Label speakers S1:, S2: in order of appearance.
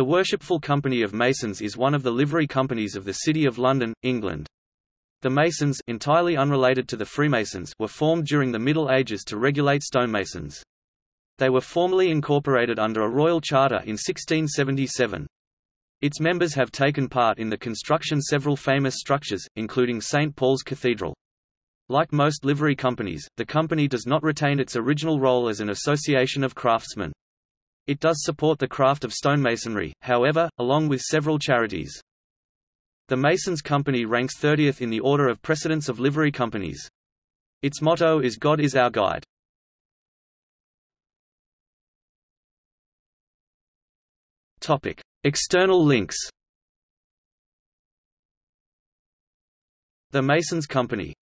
S1: The Worshipful Company of Masons is one of the livery companies of the City of London, England. The Masons entirely unrelated to the Freemasons were formed during the Middle Ages to regulate stonemasons. They were formally incorporated under a royal charter in 1677. Its members have taken part in the construction several famous structures, including St. Paul's Cathedral. Like most livery companies, the company does not retain its original role as an association of craftsmen. It does support the craft of stonemasonry, however, along with several charities. The Masons Company ranks 30th in the order of precedence of livery companies. Its motto is God is our guide. Topic: External links. The Masons Company